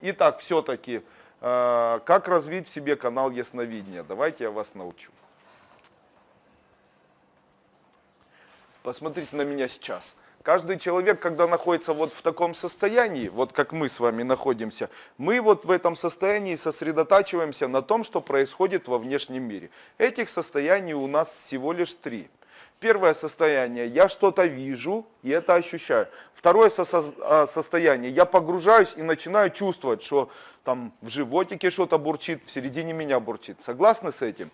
Итак, все-таки, э, как развить в себе канал ясновидения? Давайте я вас научу. Посмотрите на меня сейчас. Каждый человек, когда находится вот в таком состоянии, вот как мы с вами находимся, мы вот в этом состоянии сосредотачиваемся на том, что происходит во внешнем мире. Этих состояний у нас всего лишь три. Первое состояние, я что-то вижу и это ощущаю. Второе а, состояние, я погружаюсь и начинаю чувствовать, что там в животике что-то бурчит, в середине меня бурчит. Согласны с этим?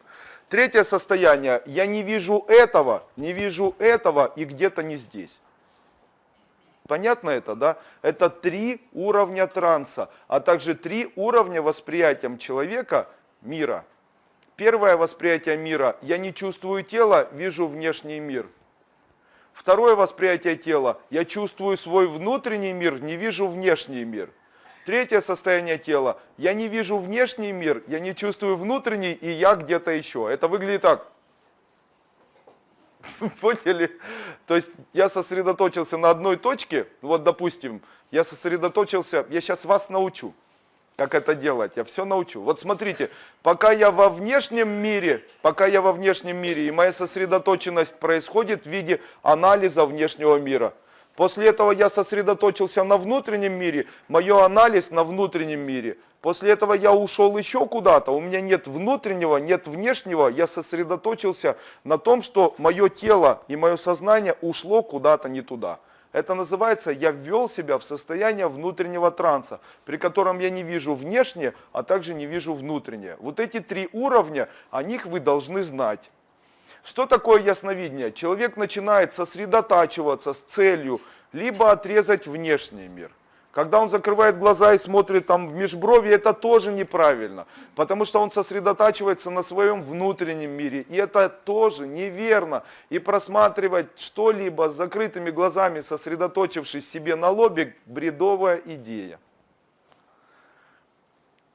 Третье состояние, я не вижу этого, не вижу этого и где-то не здесь. Понятно это, да? Это три уровня транса, а также три уровня восприятия человека мира. Первое восприятие мира. Я не чувствую тело, вижу внешний мир. Второе восприятие тела. Я чувствую свой внутренний мир, не вижу внешний мир. Третье состояние тела. Я не вижу внешний мир, я не чувствую внутренний, и я где-то еще. Это выглядит так. Поняли? То есть я сосредоточился на одной точке. Вот, допустим, я сосредоточился, я сейчас вас научу как это делать, я все научу. Вот смотрите, пока я во внешнем мире, пока я во внешнем мире, и моя сосредоточенность происходит в виде анализа внешнего мира. После этого я сосредоточился на внутреннем мире, мое анализ на внутреннем мире. После этого я ушел еще куда-то, у меня нет внутреннего, нет внешнего, я сосредоточился на том, что мое тело и мое сознание ушло куда-то не туда. Это называется, я ввел себя в состояние внутреннего транса, при котором я не вижу внешнее, а также не вижу внутреннее. Вот эти три уровня, о них вы должны знать. Что такое ясновидение? Человек начинает сосредотачиваться с целью либо отрезать внешний мир – когда он закрывает глаза и смотрит там в межброви, это тоже неправильно, потому что он сосредотачивается на своем внутреннем мире, и это тоже неверно. И просматривать что-либо с закрытыми глазами, сосредоточившись себе на лобе, бредовая идея.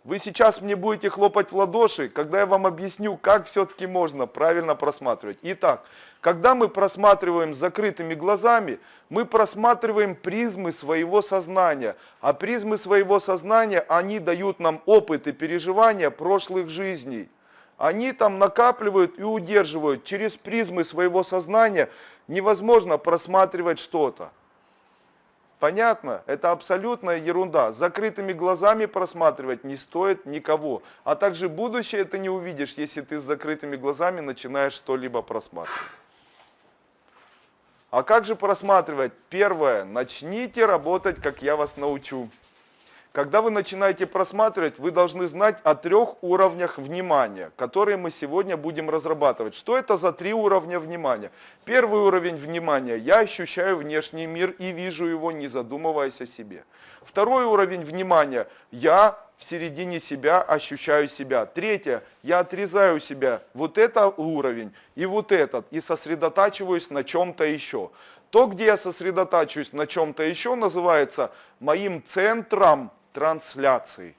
Вы сейчас мне будете хлопать в ладоши, когда я вам объясню, как все-таки можно правильно просматривать. Итак, когда мы просматриваем закрытыми глазами, мы просматриваем призмы своего сознания. А призмы своего сознания, они дают нам опыт и переживания прошлых жизней. Они там накапливают и удерживают. Через призмы своего сознания невозможно просматривать что-то. Понятно? Это абсолютная ерунда. Закрытыми глазами просматривать не стоит никого. А также будущее ты не увидишь, если ты с закрытыми глазами начинаешь что-либо просматривать. А как же просматривать? Первое. Начните работать, как я вас научу. Когда вы начинаете просматривать, вы должны знать о трех уровнях внимания, которые мы сегодня будем разрабатывать. Что это за три уровня внимания? Первый уровень внимания. Я ощущаю внешний мир и вижу его, не задумываясь о себе. Второй уровень внимания. Я в середине себя ощущаю себя. Третье. Я отрезаю себя. Вот это уровень и вот этот. И сосредотачиваюсь на чем-то еще. То, где я сосредотачиваюсь на чем-то еще, называется моим центром трансляции.